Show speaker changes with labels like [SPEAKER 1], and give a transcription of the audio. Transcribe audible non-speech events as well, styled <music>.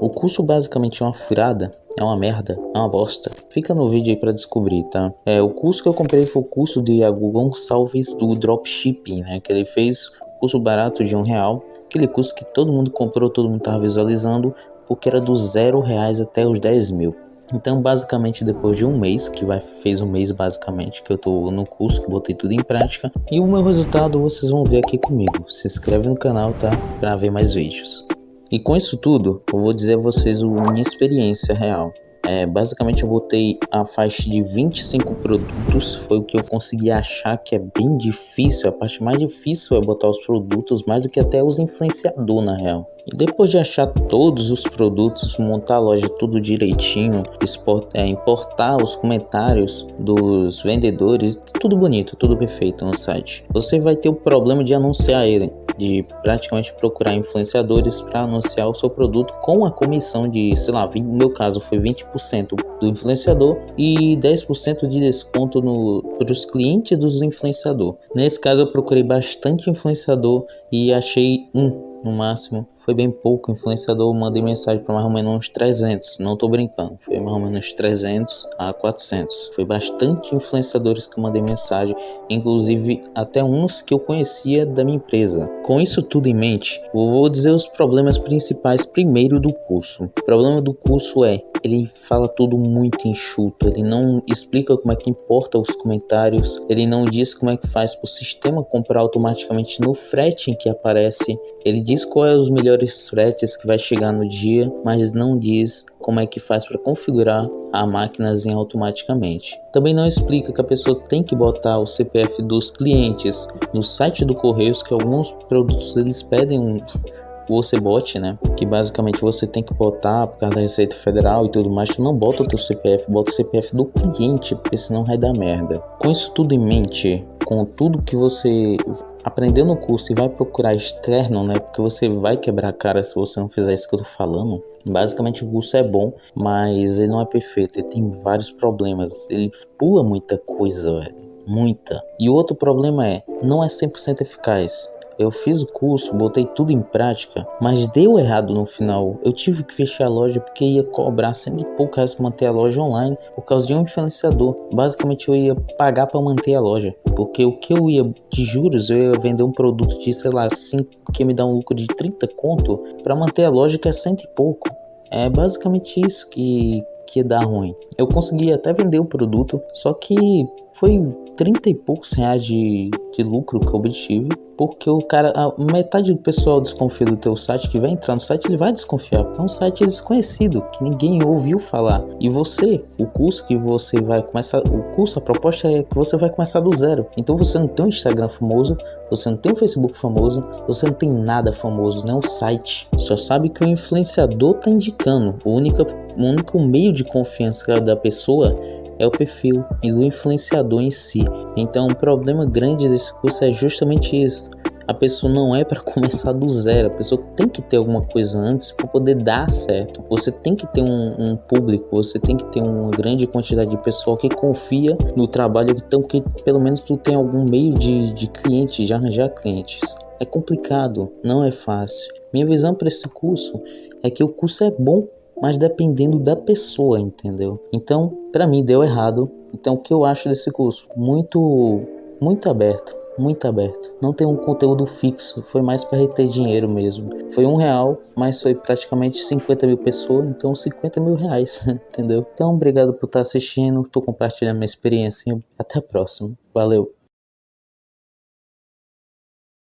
[SPEAKER 1] O curso basicamente é uma furada, é uma merda, é uma bosta. Fica no vídeo aí pra descobrir, tá? É, o curso que eu comprei foi o curso de Iago Gonçalves do Dropshipping, né? Que ele fez curso barato de um real. Aquele curso que todo mundo comprou, todo mundo tava visualizando, porque era do zero reais até os 10 mil. Então, basicamente, depois de um mês, que vai, fez um mês basicamente que eu tô no curso, que botei tudo em prática, e o meu resultado vocês vão ver aqui comigo. Se inscreve no canal, tá? Pra ver mais vídeos. E com isso tudo, eu vou dizer a vocês a minha experiência real. É, basicamente eu botei a faixa de 25 produtos, foi o que eu consegui achar que é bem difícil, a parte mais difícil é botar os produtos, mais do que até os influenciadores na real. E depois de achar todos os produtos, montar a loja tudo direitinho, é, importar os comentários dos vendedores, tudo bonito, tudo perfeito no site. Você vai ter o problema de anunciar ele de praticamente procurar influenciadores para anunciar o seu produto com a comissão de, sei lá, 20, no meu caso foi 20% do influenciador e 10% de desconto para os clientes dos influenciador. Nesse caso eu procurei bastante influenciador e achei um no máximo. Foi bem pouco influenciador, mandei mensagem para mais ou menos uns 300, não tô brincando, foi mais ou menos 300 a 400. Foi bastante influenciadores que mandei mensagem, inclusive até uns que eu conhecia da minha empresa. Com isso tudo em mente, eu vou dizer os problemas principais primeiro do curso. O problema do curso é, ele fala tudo muito enxuto, ele não explica como é que importa os comentários, ele não diz como é que faz para o sistema comprar automaticamente no frete em que aparece, ele diz quais é os melhores fretes que vai chegar no dia, mas não diz como é que faz para configurar a máquinazinha automaticamente. Também não explica que a pessoa tem que botar o CPF dos clientes no site do Correios, que alguns produtos eles pedem um <laughs> o OCBOT, né? Que basicamente você tem que botar por causa da Receita Federal e tudo mais. Tu não bota o teu CPF, bota o CPF do cliente, porque senão vai dar merda. Com isso tudo em mente, com tudo que você aprendeu no curso e vai procurar externo, né? Porque você vai quebrar a cara se você não fizer isso que eu tô falando. Basicamente o curso é bom, mas ele não é perfeito, ele tem vários problemas. Ele pula muita coisa, velho. Muita. E outro problema é, não é 100% eficaz. Eu fiz o curso, botei tudo em prática, mas deu errado no final. Eu tive que fechar a loja porque ia cobrar cento e pouco para manter a loja online por causa de um influenciador. Basicamente eu ia pagar para manter a loja, porque o que eu ia de juros, eu ia vender um produto de, sei lá, 5 que me dá um lucro de 30 conto para manter a loja que é cento e pouco. É basicamente isso que que ia dar ruim. Eu consegui até vender o produto, só que foi 30 e poucos reais de, de lucro que eu obtive porque o cara, a metade do pessoal desconfia do teu site que vai entrar no site, ele vai desconfiar, porque é um site desconhecido, que ninguém ouviu falar. E você, o curso que você vai começar, o curso, a proposta é que você vai começar do zero. Então você não tem um Instagram famoso, você não tem um Facebook famoso, você não tem nada famoso, nem um site. Só sabe que o influenciador tá indicando. O único, o único meio confiança da pessoa é o perfil e do influenciador em si. Então, o problema grande desse curso é justamente isso. A pessoa não é para <laughs> começar do zero, a pessoa tem que ter alguma coisa antes para poder dar certo. Você tem que ter um, um, público, você tem que ter uma grande quantidade de pessoal que confia no trabalho, então que pelo menos tu tem algum meio de, de cliente, de arranjar clientes. É complicado, não é fácil. Minha visão para esse curso é que o curso é bom mas dependendo da pessoa, entendeu? Então, para mim deu errado. Então, o que eu acho desse curso? Muito, muito aberto, muito aberto. Não tem um conteúdo fixo, foi mais para reter dinheiro mesmo. Foi um real, mas foi praticamente 50 mil pessoas, então 50 mil reais, <laughs> entendeu? Então, obrigado por estar assistindo, estou compartilhando minha experiência. Até a próxima. Valeu!